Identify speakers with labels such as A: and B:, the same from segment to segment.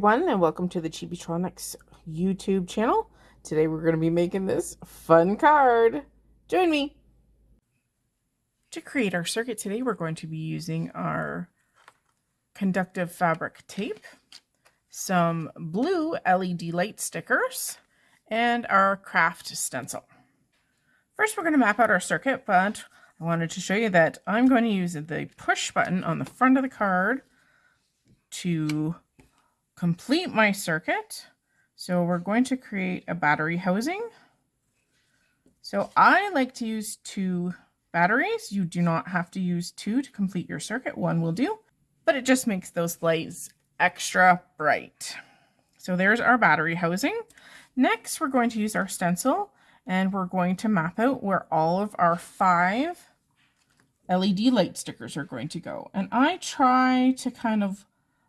A: everyone and welcome to the Chibitronics YouTube channel. Today we're going to be making this fun card. Join me! To create our circuit today we're going to be using our conductive fabric tape, some blue LED light stickers, and our craft stencil. First we're going to map out our circuit but I wanted to show you that I'm going to use the push button on the front of the card to complete my circuit. So we're going to create a battery housing. So I like to use two batteries. You do not have to use two to complete your circuit. One will do, but it just makes those lights extra bright. So there's our battery housing. Next, we're going to use our stencil and we're going to map out where all of our five LED light stickers are going to go. And I try to kind of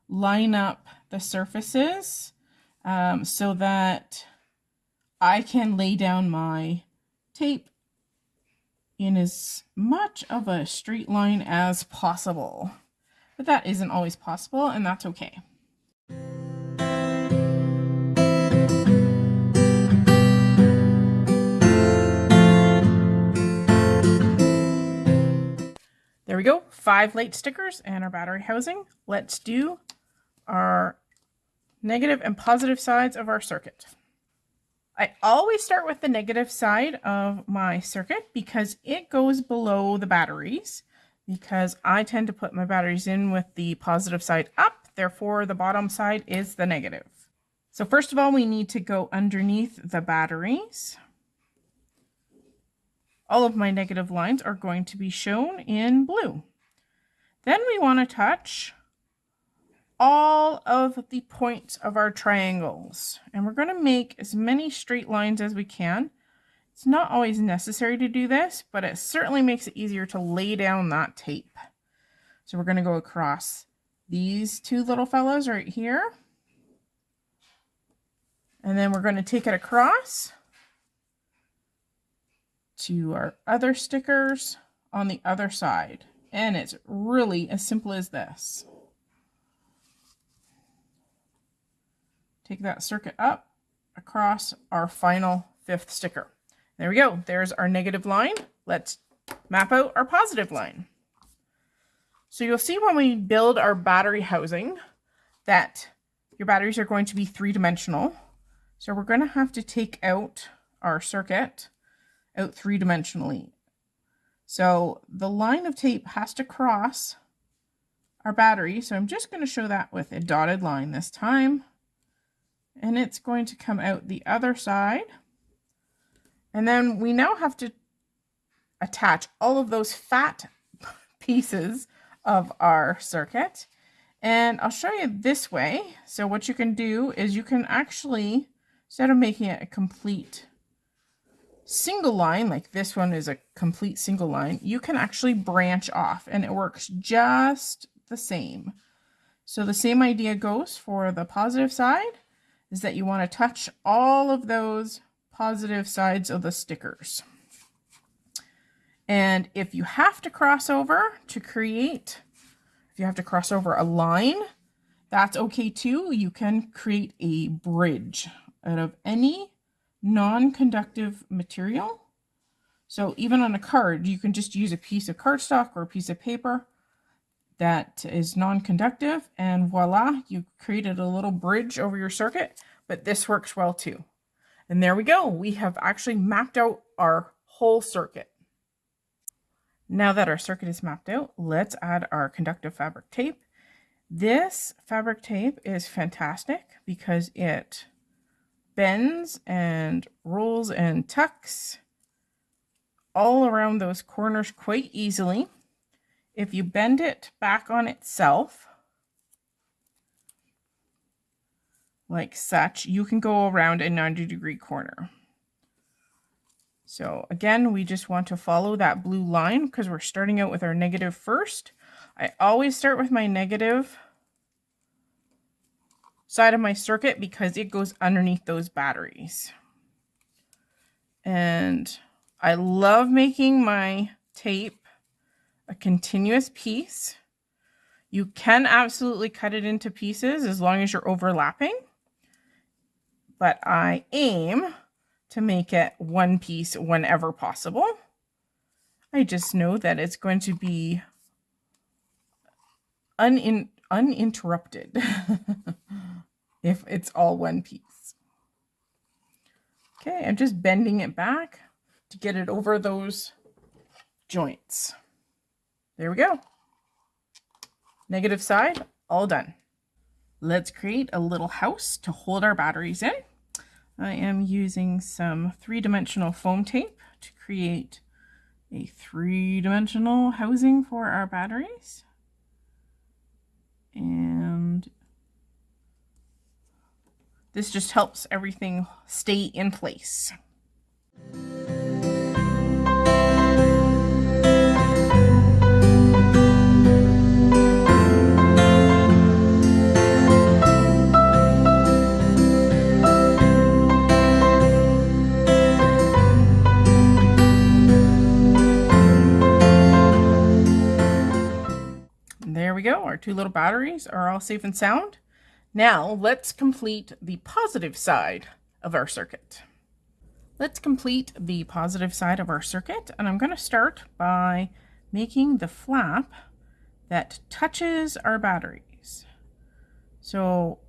A: line up the surfaces um, so that I can lay down my tape in as much of a straight line as possible. But that isn't always possible, and that's okay. There we go, five light stickers and our battery housing. Let's do our negative and positive sides of our circuit. I always start with the negative side of my circuit because it goes below the batteries because I tend to put my batteries in with the positive side up. Therefore, the bottom side is the negative. So first of all, we need to go underneath the batteries. All of my negative lines are going to be shown in blue. Then we want to touch all of the points of our triangles. And we're going to make as many straight lines as we can. It's not always necessary to do this, but it certainly makes it easier to lay down that tape. So we're going to go across these two little fellows right here. And then we're going to take it across to our other stickers on the other side. And it's really as simple as this. Take that circuit up across our final fifth sticker. There we go. There's our negative line. Let's map out our positive line. So you'll see when we build our battery housing that your batteries are going to be three-dimensional. So we're going to have to take out our circuit out three-dimensionally. So the line of tape has to cross our battery. So I'm just going to show that with a dotted line this time and it's going to come out the other side. And then we now have to attach all of those fat pieces of our circuit. And I'll show you this way. So what you can do is you can actually, instead of making it a complete single line, like this one is a complete single line, you can actually branch off and it works just the same. So the same idea goes for the positive side is that you want to touch all of those positive sides of the stickers. And if you have to cross over to create, if you have to cross over a line, that's okay too. You can create a bridge out of any non-conductive material. So even on a card, you can just use a piece of cardstock or a piece of paper that is non-conductive and voila, you created a little bridge over your circuit, but this works well too. And there we go. We have actually mapped out our whole circuit. Now that our circuit is mapped out, let's add our conductive fabric tape. This fabric tape is fantastic because it bends and rolls and tucks all around those corners quite easily. If you bend it back on itself, like such, you can go around a 90 degree corner. So again, we just want to follow that blue line because we're starting out with our negative first. I always start with my negative side of my circuit because it goes underneath those batteries. And I love making my tape a continuous piece. You can absolutely cut it into pieces as long as you're overlapping. But I aim to make it one piece whenever possible. I just know that it's going to be unin uninterrupted if it's all one piece. Okay, I'm just bending it back to get it over those joints. There we go. Negative side, all done. Let's create a little house to hold our batteries in. I am using some three-dimensional foam tape to create a three-dimensional housing for our batteries. And this just helps everything stay in place. We go. Our two little batteries are all safe and sound. Now let's complete the positive side of our circuit. Let's complete the positive side of our circuit and I'm going to start by making the flap that touches our batteries. So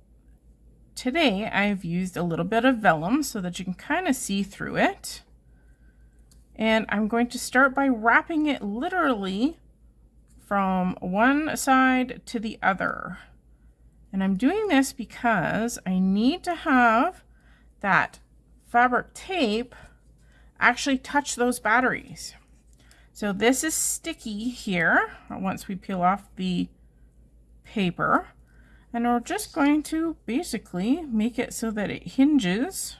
A: today I've used a little bit of vellum so that you can kind of see through it. And I'm going to start by wrapping it literally from one side to the other. And I'm doing this because I need to have that fabric tape actually touch those batteries. So this is sticky here once we peel off the paper. And we're just going to basically make it so that it hinges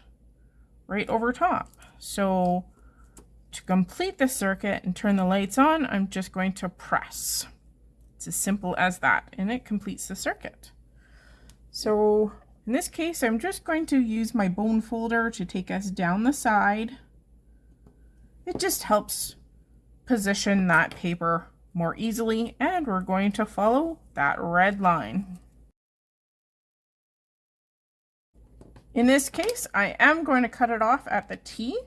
A: right over top. So to complete the circuit and turn the lights on, I'm just going to press. It's as simple as that, and it completes the circuit. So in this case, I'm just going to use my bone folder to take us down the side. It just helps position that paper more easily, and we're going to follow that red line. In this case, I am going to cut it off at the T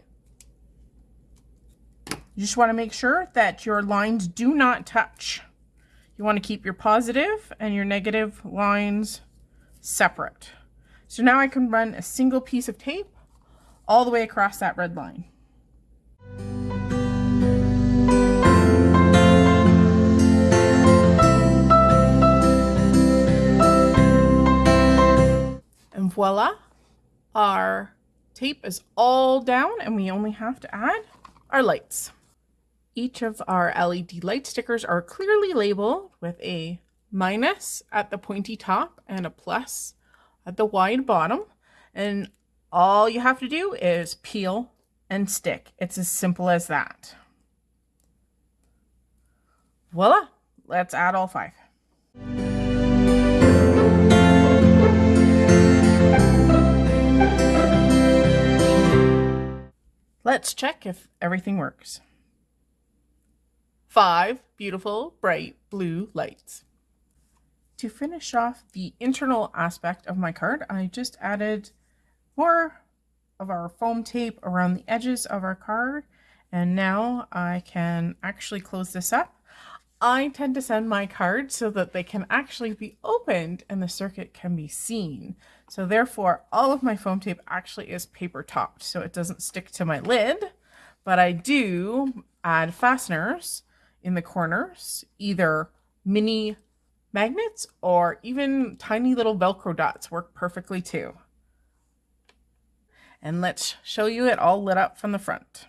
A: you just want to make sure that your lines do not touch. You want to keep your positive and your negative lines separate. So now I can run a single piece of tape all the way across that red line. And voila, our tape is all down and we only have to add our lights. Each of our LED light stickers are clearly labeled with a minus at the pointy top and a plus at the wide bottom. And all you have to do is peel and stick. It's as simple as that. Voila, let's add all five. Let's check if everything works five beautiful bright blue lights. To finish off the internal aspect of my card, I just added more of our foam tape around the edges of our card. And now I can actually close this up. I tend to send my cards so that they can actually be opened and the circuit can be seen. So therefore, all of my foam tape actually is paper topped, so it doesn't stick to my lid. But I do add fasteners in the corners, either mini magnets or even tiny little Velcro dots work perfectly too. And let's show you it all lit up from the front.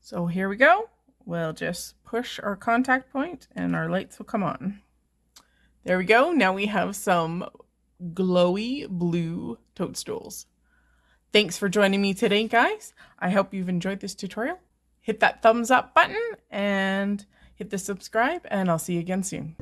A: So here we go. We'll just push our contact point and our lights will come on. There we go. Now we have some glowy blue toadstools. Thanks for joining me today, guys. I hope you've enjoyed this tutorial hit that thumbs up button and hit the subscribe and I'll see you again soon.